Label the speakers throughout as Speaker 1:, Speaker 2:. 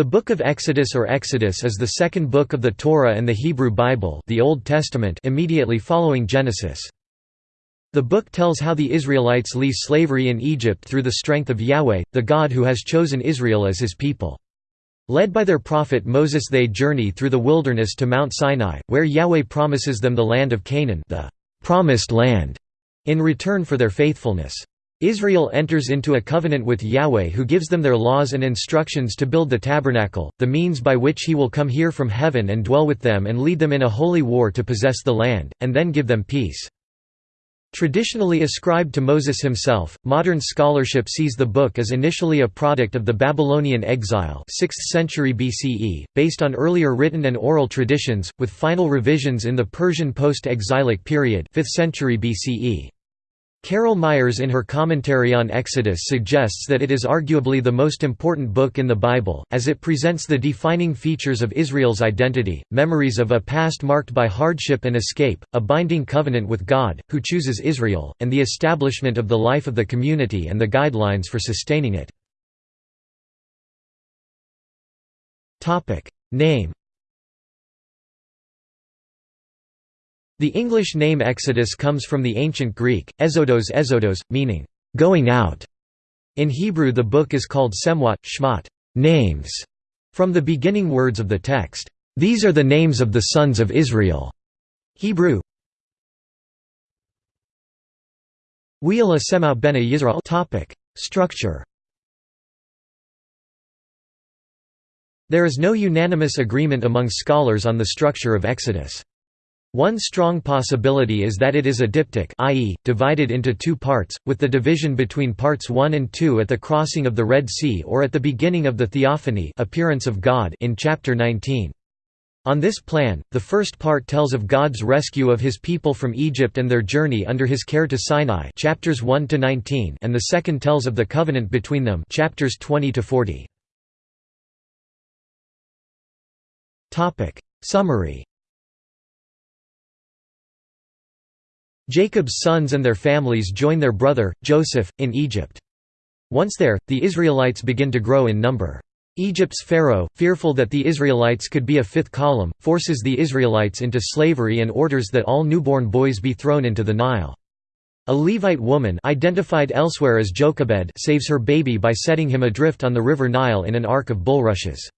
Speaker 1: The Book of Exodus or Exodus is the second book of the Torah and the Hebrew Bible the Old Testament immediately following Genesis. The book tells how the Israelites leave slavery in Egypt through the strength of Yahweh, the God who has chosen Israel as his people. Led by their prophet Moses they journey through the wilderness to Mount Sinai, where Yahweh promises them the land of Canaan the promised land, in return for their faithfulness. Israel enters into a covenant with Yahweh who gives them their laws and instructions to build the tabernacle, the means by which he will come here from heaven and dwell with them and lead them in a holy war to possess the land, and then give them peace. Traditionally ascribed to Moses himself, modern scholarship sees the book as initially a product of the Babylonian exile 6th century BCE, based on earlier written and oral traditions, with final revisions in the Persian post-exilic period 5th century BCE. Carol Meyers in her commentary on Exodus suggests that it is arguably the most important book in the Bible, as it presents the defining features of Israel's identity, memories of a past marked by hardship and escape, a binding covenant with God, who chooses Israel, and the establishment of the life of the community and the guidelines for sustaining it. Name The English name Exodus comes from the ancient Greek, ezodos ezodos, meaning, going out. In Hebrew the book is called Semwat, Shmot, names, from the beginning words of the text, These are the names of the sons of Israel. Hebrew Wheel Semau Bene Yisrael Structure There is no unanimous agreement among scholars on the structure of Exodus. One strong possibility is that it is a diptych i.e., divided into two parts, with the division between parts 1 and 2 at the crossing of the Red Sea or at the beginning of the Theophany appearance of God in chapter 19. On this plan, the first part tells of God's rescue of his people from Egypt and their journey under his care to Sinai chapters 1 to 19 and the second tells of the covenant between them chapters 20 to 40. Topic: Summary Jacob's sons and their families join their brother, Joseph, in Egypt. Once there, the Israelites begin to grow in number. Egypt's pharaoh, fearful that the Israelites could be a fifth column, forces the Israelites into slavery and orders that all newborn boys be thrown into the Nile. A Levite woman identified elsewhere as Jochebed saves her baby by setting him adrift on the river Nile in an ark of bulrushes.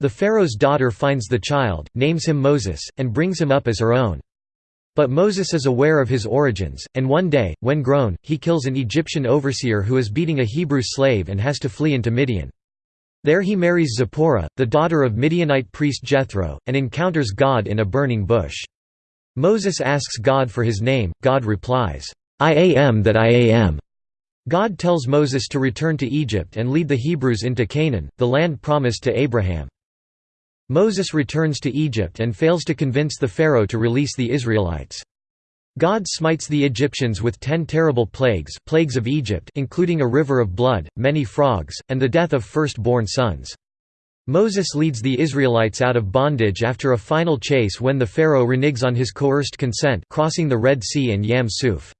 Speaker 1: The pharaoh's daughter finds the child, names him Moses, and brings him up as her own. But Moses is aware of his origins, and one day, when grown, he kills an Egyptian overseer who is beating a Hebrew slave and has to flee into Midian. There he marries Zipporah, the daughter of Midianite priest Jethro, and encounters God in a burning bush. Moses asks God for his name, God replies, I am that I am. God tells Moses to return to Egypt and lead the Hebrews into Canaan, the land promised to Abraham. Moses returns to Egypt and fails to convince the Pharaoh to release the Israelites. God smites the Egyptians with ten terrible plagues plagues of Egypt including a river of blood, many frogs, and the death of first-born sons. Moses leads the Israelites out of bondage after a final chase when the Pharaoh reneges on his coerced consent crossing the Red Sea and Yam Suf.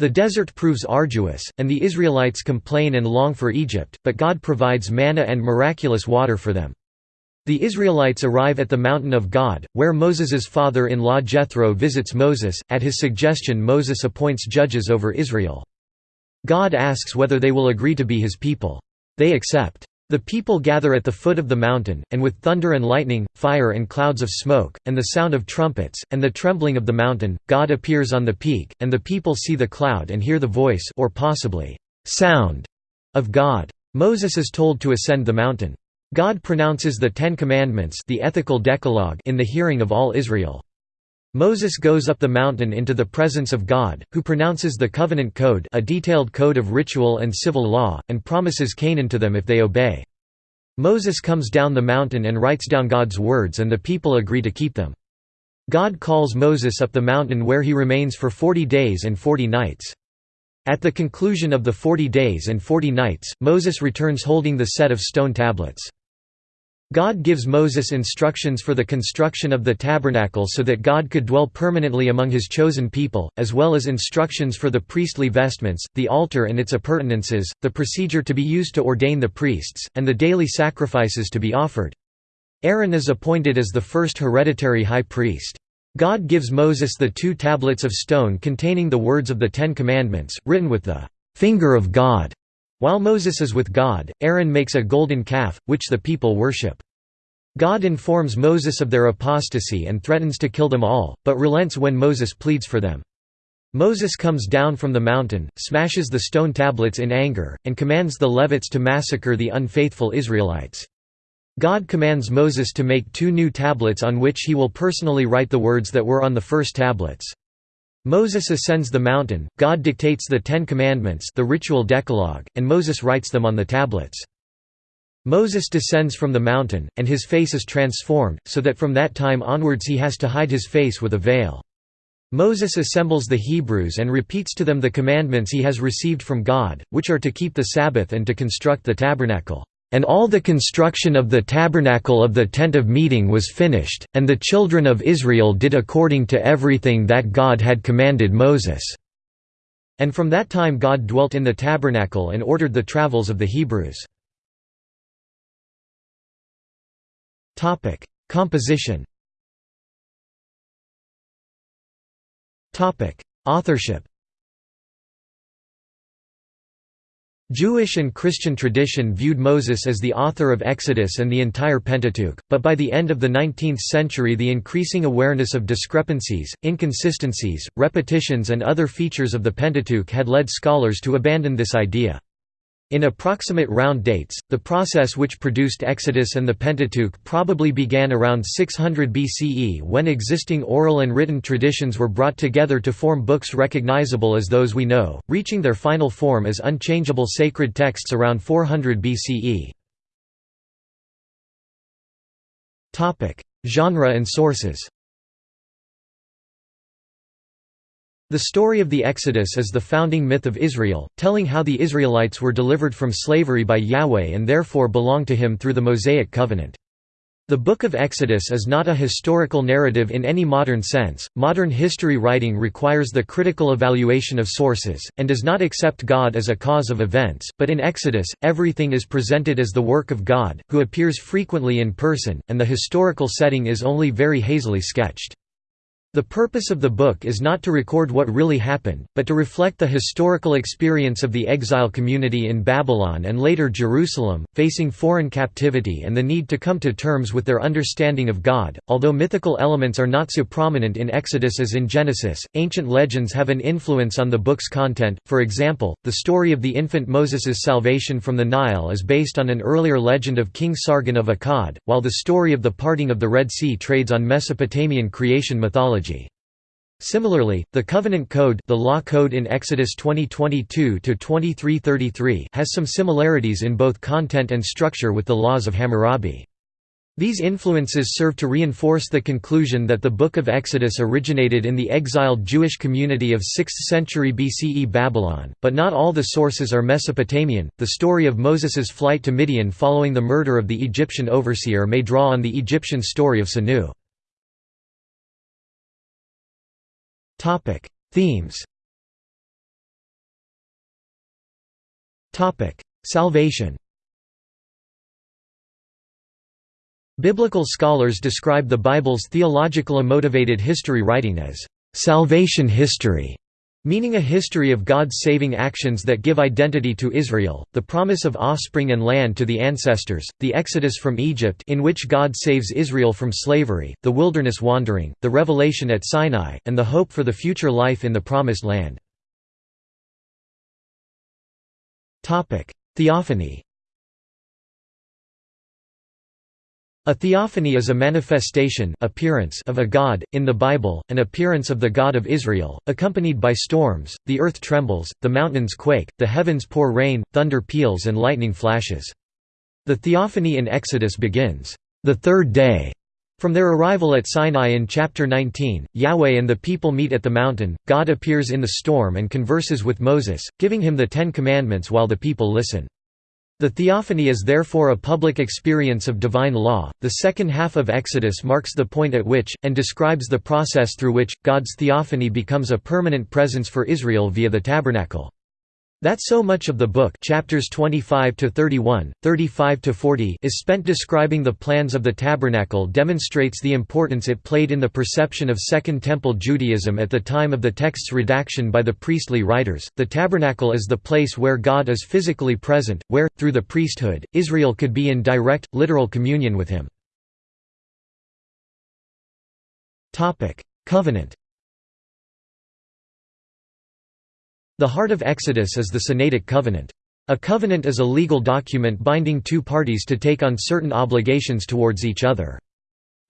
Speaker 1: The desert proves arduous, and the Israelites complain and long for Egypt, but God provides manna and miraculous water for them. The Israelites arrive at the mountain of God, where Moses's father-in-law Jethro visits Moses. At his suggestion Moses appoints judges over Israel. God asks whether they will agree to be his people. They accept. The people gather at the foot of the mountain, and with thunder and lightning, fire and clouds of smoke, and the sound of trumpets, and the trembling of the mountain, God appears on the peak, and the people see the cloud and hear the voice or possibly, sound of God. Moses is told to ascend the mountain. God pronounces the Ten Commandments the ethical decalogue in the hearing of all Israel. Moses goes up the mountain into the presence of God, who pronounces the Covenant Code a detailed code of ritual and civil law, and promises Canaan to them if they obey. Moses comes down the mountain and writes down God's words and the people agree to keep them. God calls Moses up the mountain where he remains for forty days and forty nights. At the conclusion of the forty days and forty nights, Moses returns holding the set of stone tablets. God gives Moses instructions for the construction of the tabernacle so that God could dwell permanently among his chosen people, as well as instructions for the priestly vestments, the altar and its appurtenances, the procedure to be used to ordain the priests, and the daily sacrifices to be offered. Aaron is appointed as the first hereditary high priest. God gives Moses the two tablets of stone containing the words of the Ten Commandments, written with the finger of God. While Moses is with God, Aaron makes a golden calf, which the people worship. God informs Moses of their apostasy and threatens to kill them all, but relents when Moses pleads for them. Moses comes down from the mountain, smashes the stone tablets in anger, and commands the Levites to massacre the unfaithful Israelites. God commands Moses to make two new tablets on which he will personally write the words that were on the first tablets. Moses ascends the mountain, God dictates the Ten Commandments the ritual decalogue, and Moses writes them on the tablets. Moses descends from the mountain, and his face is transformed, so that from that time onwards he has to hide his face with a veil. Moses assembles the Hebrews and repeats to them the commandments he has received from God, which are to keep the Sabbath and to construct the tabernacle. And all the construction of the tabernacle of the tent of meeting was finished, and the children of Israel did according to everything that God had commanded Moses." And from that time God dwelt in the tabernacle and ordered the travels of the Hebrews. Composition Authorship Jewish and Christian tradition viewed Moses as the author of Exodus and the entire Pentateuch, but by the end of the 19th century the increasing awareness of discrepancies, inconsistencies, repetitions and other features of the Pentateuch had led scholars to abandon this idea. In approximate round dates, the process which produced Exodus and the Pentateuch probably began around 600 BCE when existing oral and written traditions were brought together to form books recognizable as those we know, reaching their final form as unchangeable sacred texts around 400 BCE. Genre and sources The story of the Exodus is the founding myth of Israel, telling how the Israelites were delivered from slavery by Yahweh and therefore belong to him through the Mosaic covenant. The Book of Exodus is not a historical narrative in any modern sense. Modern history writing requires the critical evaluation of sources, and does not accept God as a cause of events, but in Exodus, everything is presented as the work of God, who appears frequently in person, and the historical setting is only very hazily sketched. The purpose of the book is not to record what really happened, but to reflect the historical experience of the exile community in Babylon and later Jerusalem, facing foreign captivity and the need to come to terms with their understanding of God. Although mythical elements are not so prominent in Exodus as in Genesis, ancient legends have an influence on the book's content. For example, the story of the infant Moses's salvation from the Nile is based on an earlier legend of King Sargon of Akkad, while the story of the parting of the Red Sea trades on Mesopotamian creation mythology theology. Similarly, the Covenant Code, the Law Code in Exodus 20:22-23:33 has some similarities in both content and structure with the laws of Hammurabi. These influences serve to reinforce the conclusion that the Book of Exodus originated in the exiled Jewish community of 6th century BCE Babylon, but not all the sources are Mesopotamian. The story of Moses's flight to Midian following the murder of the Egyptian overseer may draw on the Egyptian story of Sinuhe. Themes Topic: Salvation Biblical scholars describe the Bible's theological motivated history writing as salvation history meaning a history of God's saving actions that give identity to Israel, the promise of offspring and land to the ancestors, the exodus from Egypt in which God saves Israel from slavery, the wilderness wandering, the revelation at Sinai, and the hope for the future life in the Promised Land. Theophany A theophany is a manifestation appearance of a god, in the Bible, an appearance of the God of Israel, accompanied by storms, the earth trembles, the mountains quake, the heavens pour rain, thunder peals and lightning flashes. The theophany in Exodus begins, "...the third day." From their arrival at Sinai in chapter 19, Yahweh and the people meet at the mountain, God appears in the storm and converses with Moses, giving him the Ten Commandments while the people listen. The theophany is therefore a public experience of divine law. The second half of Exodus marks the point at which, and describes the process through which, God's theophany becomes a permanent presence for Israel via the tabernacle. That so much of the book chapters 25 to 31, 35 to 40 is spent describing the plans of the tabernacle demonstrates the importance it played in the perception of Second Temple Judaism at the time of the text's redaction by the priestly writers. The tabernacle is the place where God is physically present, where through the priesthood Israel could be in direct literal communion with him. Topic: Covenant The heart of Exodus is the Sinaitic covenant. A covenant is a legal document binding two parties to take on certain obligations towards each other.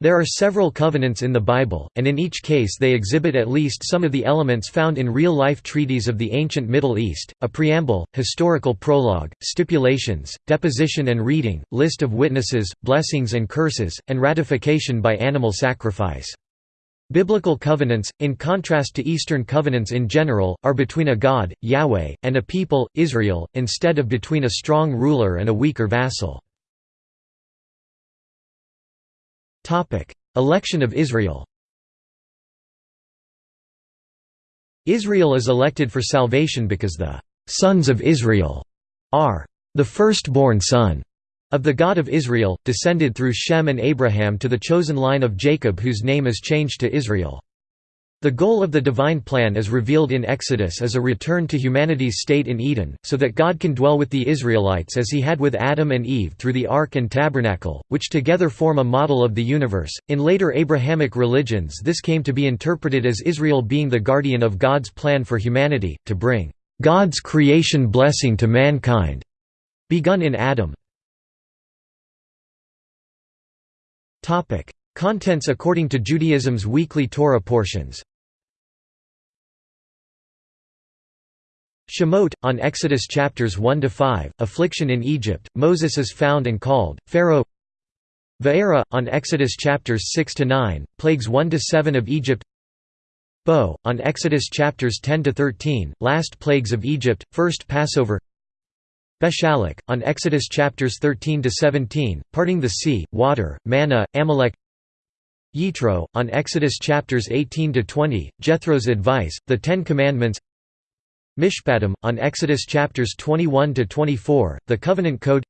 Speaker 1: There are several covenants in the Bible, and in each case they exhibit at least some of the elements found in real-life treaties of the ancient Middle East, a preamble, historical prologue, stipulations, deposition and reading, list of witnesses, blessings and curses, and ratification by animal sacrifice. Biblical covenants, in contrast to Eastern covenants in general, are between a God, Yahweh, and a people, Israel, instead of between a strong ruler and a weaker vassal. Election of Israel Israel is elected for salvation because the «sons of Israel» are «the firstborn son» Of the God of Israel, descended through Shem and Abraham to the chosen line of Jacob whose name is changed to Israel. The goal of the divine plan as revealed in Exodus as a return to humanity's state in Eden, so that God can dwell with the Israelites as he had with Adam and Eve through the Ark and Tabernacle, which together form a model of the universe. In later Abrahamic religions, this came to be interpreted as Israel being the guardian of God's plan for humanity, to bring God's creation blessing to mankind, begun in Adam. Topic: Contents according to Judaism's weekly Torah portions. Shemot, on Exodus chapters 1 to 5, affliction in Egypt. Moses is found and called Pharaoh. Va'era, on Exodus chapters 6 to 9, plagues 1 to 7 of Egypt. Bo, on Exodus chapters 10 to 13, last plagues of Egypt, first Passover. Beshalach, on Exodus chapters 13 to 17, parting the sea, water, manna, Amalek. Yitro, on Exodus chapters 18 to 20, Jethro's advice, the Ten Commandments. Mishpatim, on Exodus chapters 21 to 24, the Covenant Code.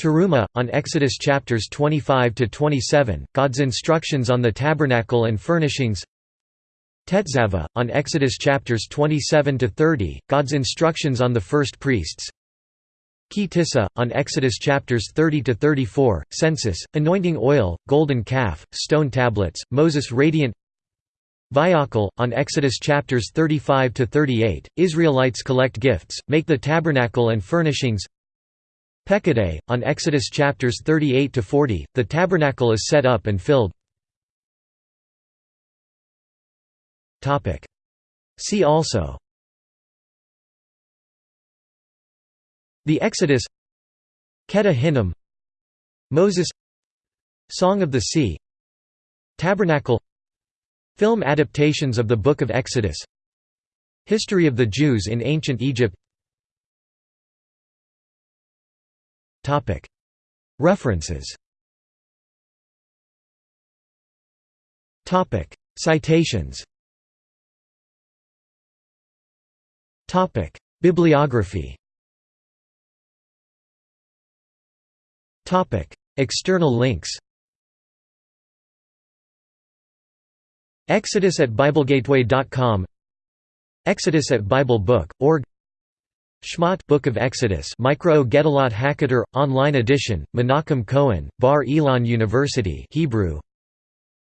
Speaker 1: Teruma, on Exodus chapters 25 to 27, God's instructions on the tabernacle and furnishings. Tetzava, on Exodus chapters 27 to 30, God's instructions on the first priests. Ki Tissa, on Exodus chapters 30 to 34, census, anointing oil, golden calf, stone tablets, Moses radiant. Vayakhel, on Exodus chapters 35 to 38, Israelites collect gifts, make the tabernacle and furnishings. Pekudei, on Exodus chapters 38 to 40, the tabernacle is set up and filled. See also. The Exodus Kedah Hinnom Moses Song of the Sea Tabernacle Film adaptations of the Book of Exodus History of the Jews in Ancient Egypt. References. Citations. Bibliography External links Exodus at BibleGateway.com Exodus at BibleBook.org Shmot Book of Exodus Mikraot Gedolot Haketer, online edition, Menachem Cohen, Bar Ilan University Hebrew.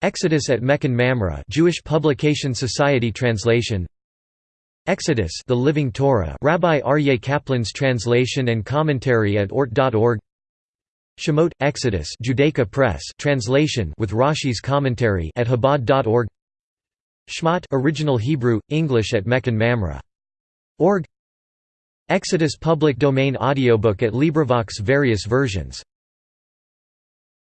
Speaker 1: Exodus at Mechon Mamre Jewish Publication Society translation. Exodus The Living Torah Rabbi Aryeh Kaplan's translation and commentary at ort.org Shemot, Exodus Judaica Press translation with Rashi's commentary at Chabad.org Shmot original Hebrew, English at Mechon Mamre. Org. Exodus public domain audiobook at LibriVox various versions